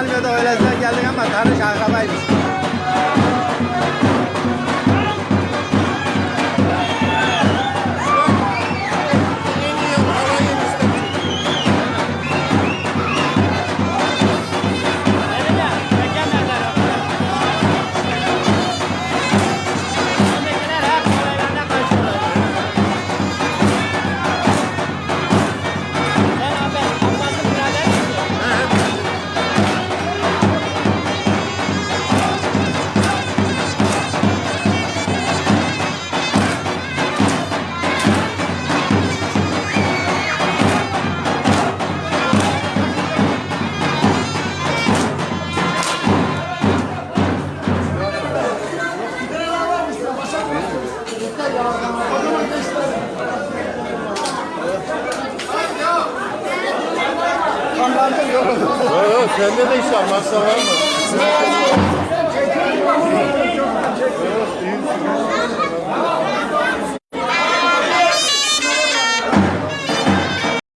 Almanya'da öylesine geldik ama tanış akrabaymış. Yok yok sende de işler masraf var mı?